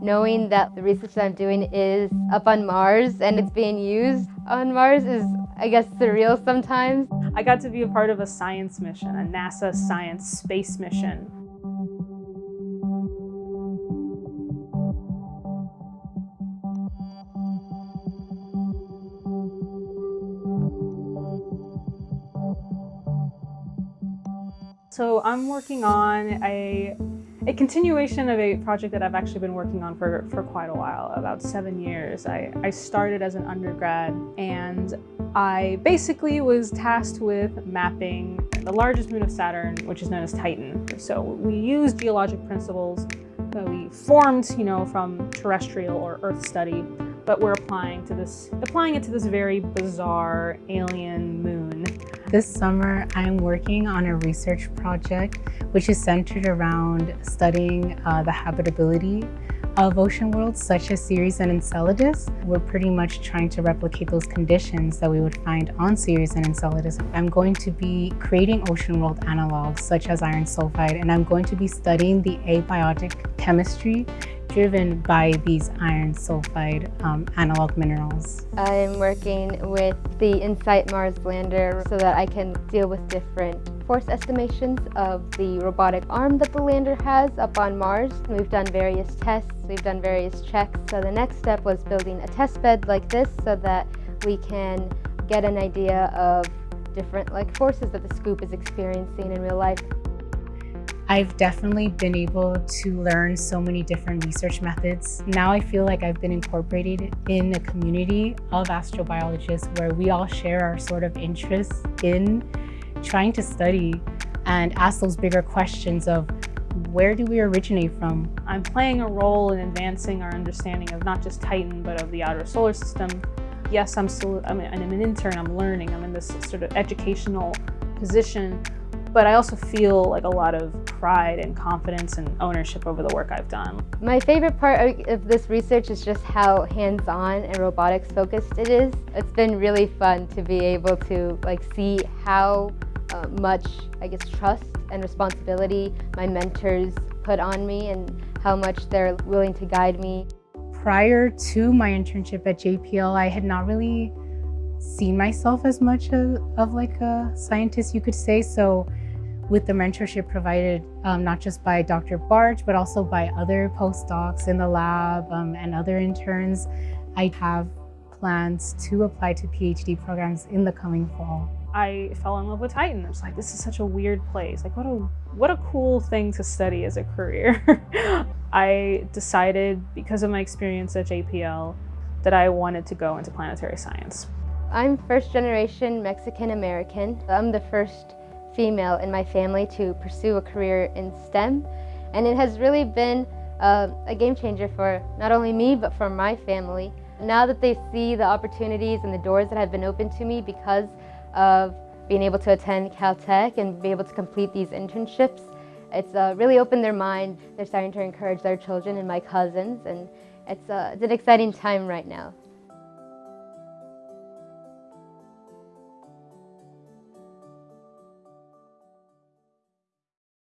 knowing that the research that I'm doing is up on Mars and it's being used on Mars is, I guess, surreal sometimes. I got to be a part of a science mission, a NASA science space mission. So I'm working on a, a continuation of a project that I've actually been working on for, for quite a while, about seven years. I, I started as an undergrad and I basically was tasked with mapping the largest moon of Saturn, which is known as Titan. So we use geologic principles that we formed, you know, from terrestrial or Earth study, but we're applying to this, applying it to this very bizarre alien. This summer, I'm working on a research project which is centered around studying uh, the habitability of ocean worlds such as Ceres and Enceladus. We're pretty much trying to replicate those conditions that we would find on Ceres and Enceladus. I'm going to be creating ocean world analogs such as iron sulfide and I'm going to be studying the abiotic chemistry driven by these iron sulfide um, analog minerals. I'm working with the InSight Mars lander so that I can deal with different force estimations of the robotic arm that the lander has up on Mars. We've done various tests, we've done various checks. So the next step was building a test bed like this so that we can get an idea of different like forces that the scoop is experiencing in real life. I've definitely been able to learn so many different research methods. Now I feel like I've been incorporated in a community of astrobiologists where we all share our sort of interests in trying to study and ask those bigger questions of where do we originate from? I'm playing a role in advancing our understanding of not just Titan, but of the outer solar system. Yes, I'm still, I mean, I'm an intern, I'm learning, I'm in this sort of educational position, but I also feel like a lot of pride and confidence and ownership over the work I've done. My favorite part of this research is just how hands-on and robotics focused it is. It's been really fun to be able to like see how uh, much, I guess, trust and responsibility my mentors put on me and how much they're willing to guide me. Prior to my internship at JPL, I had not really seen myself as much of, of like a scientist, you could say. So with the mentorship provided um, not just by Dr. Barge, but also by other postdocs in the lab um, and other interns, I have plans to apply to PhD programs in the coming fall. I fell in love with Titan. I was like, this is such a weird place. Like, what a what a cool thing to study as a career. I decided, because of my experience at JPL, that I wanted to go into planetary science. I'm first generation Mexican American. I'm the first female in my family to pursue a career in STEM. And it has really been uh, a game changer for not only me, but for my family. Now that they see the opportunities and the doors that have been opened to me because of being able to attend Caltech and be able to complete these internships, it's uh, really opened their mind. They're starting to encourage their children and my cousins, and it's, uh, it's an exciting time right now.